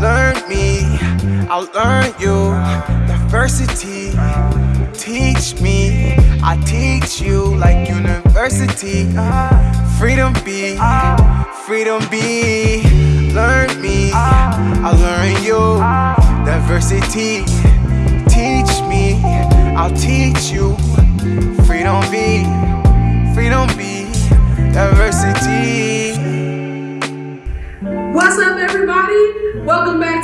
Learn me, I'll learn you. Diversity, teach me, I teach you like university. Freedom be, freedom be. Learn me, I'll learn you. Diversity, teach me, I'll teach you. Freedom be, freedom be. Diversity.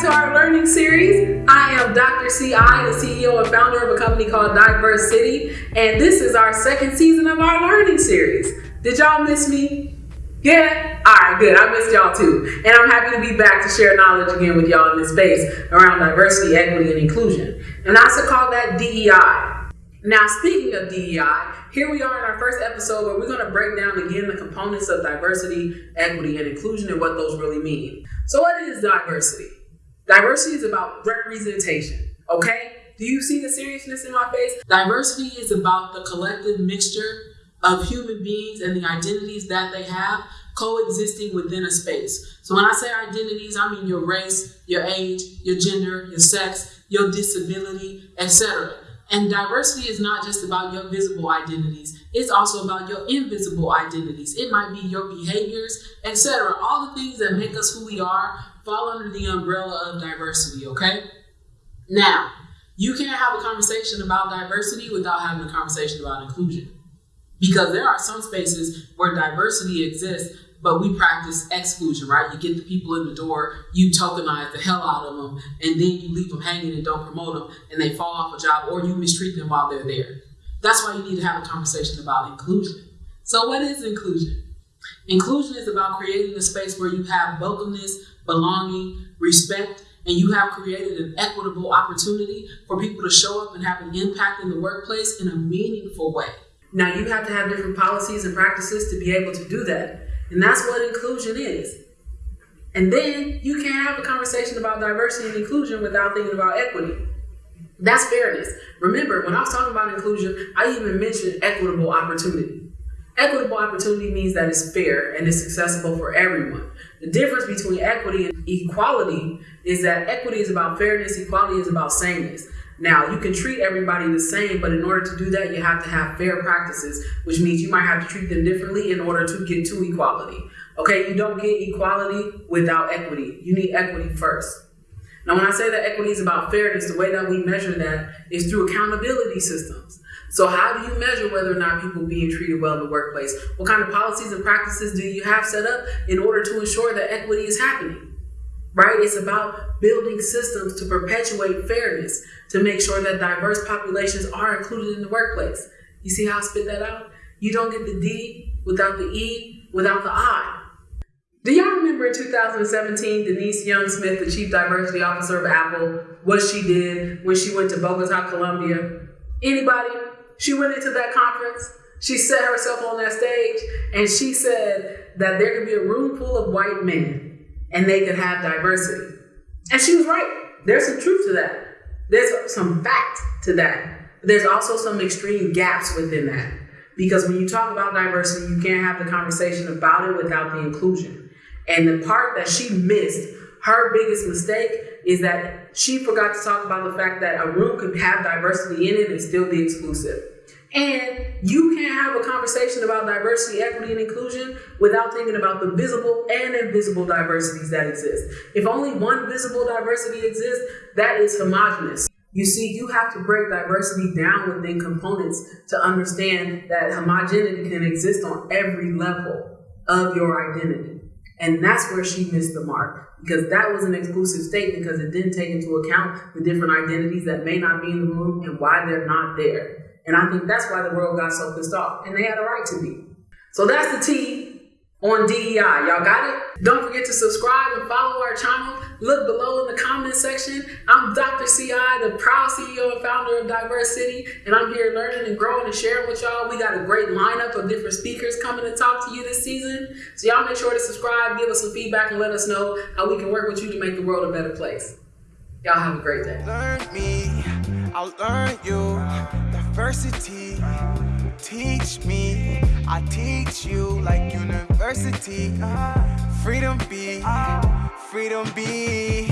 To our learning series. I am Dr. CI, the CEO and founder of a company called Diverse City, and this is our second season of our learning series. Did y'all miss me? Yeah? Alright, good. I missed y'all too. And I'm happy to be back to share knowledge again with y'all in this space around diversity, equity, and inclusion. And I also call that DEI. Now, speaking of DEI, here we are in our first episode where we're going to break down again the components of diversity, equity, and inclusion and what those really mean. So, what is diversity? Diversity is about representation, okay? Do you see the seriousness in my face? Diversity is about the collective mixture of human beings and the identities that they have coexisting within a space. So, when I say identities, I mean your race, your age, your gender, your sex, your disability, etc. And diversity is not just about your visible identities, it's also about your invisible identities. It might be your behaviors, etc. All the things that make us who we are fall under the umbrella of diversity, okay? Now, you can't have a conversation about diversity without having a conversation about inclusion. Because there are some spaces where diversity exists, but we practice exclusion, right? You get the people in the door, you tokenize the hell out of them, and then you leave them hanging and don't promote them, and they fall off a job, or you mistreat them while they're there. That's why you need to have a conversation about inclusion. So, what is inclusion? Inclusion is about creating a space where you have welcomeness, belonging, respect, and you have created an equitable opportunity for people to show up and have an impact in the workplace in a meaningful way. Now, you have to have different policies and practices to be able to do that. And that's what inclusion is. And then you can't have a conversation about diversity and inclusion without thinking about equity. That's fairness. Remember, when I was talking about inclusion, I even mentioned equitable opportunity. Equitable opportunity means that it's fair and it's accessible for everyone. The difference between equity and equality is that equity is about fairness, equality is about sameness. Now, you can treat everybody the same, but in order to do that, you have to have fair practices, which means you might have to treat them differently in order to get to equality. Okay, you don't get equality without equity. You need equity first. Now, when I say that equity is about fairness, the way that we measure that is through accountability systems. So, how do you measure whether or not people being treated well in the workplace? What kind of policies and practices do you have set up in order to ensure that equity is happening? right? It's about building systems to perpetuate fairness, to make sure that diverse populations are included in the workplace. You see how I spit that out? You don't get the D without the E, without the I. Do y'all remember in 2017, Denise Young Smith, the Chief Diversity Officer of Apple, what she did when she went to Bogota, Colombia? Anybody? She went into that conference. She set herself on that stage and she said that there could be a room full of white men and they could have diversity. And she was right. There's some truth to that. There's some fact to that. But there's also some extreme gaps within that. Because when you talk about diversity, you can't have the conversation about it without the inclusion. And the part that she missed, her biggest mistake, is that she forgot to talk about the fact that a room could have diversity in it and still be exclusive. And you can't have a conversation about diversity, equity, and inclusion without thinking about the visible and invisible diversities that exist. If only one visible diversity exists, that is homogenous. You see, you have to break diversity down within components to understand that homogeneity can exist on every level of your identity. And that's where she missed the mark because that was an exclusive state because it didn't take into account the different identities that may not be in the room and why they're not there. And I think that's why the world got so pissed off. And they had a right to be. So that's the T on DEI. Y'all got it? Don't forget to subscribe and follow our channel. Look below in the comment section. I'm Dr. CI, the proud CEO and founder of Diverse City, and I'm here learning and growing and sharing with y'all. We got a great lineup of different speakers coming to talk to you this season. So y'all make sure to subscribe, give us some feedback, and let us know how we can work with you to make the world a better place. Y'all have a great day. Learn me, I'll learn you. Diversity, Teach me, I teach you like university. Freedom be, freedom be.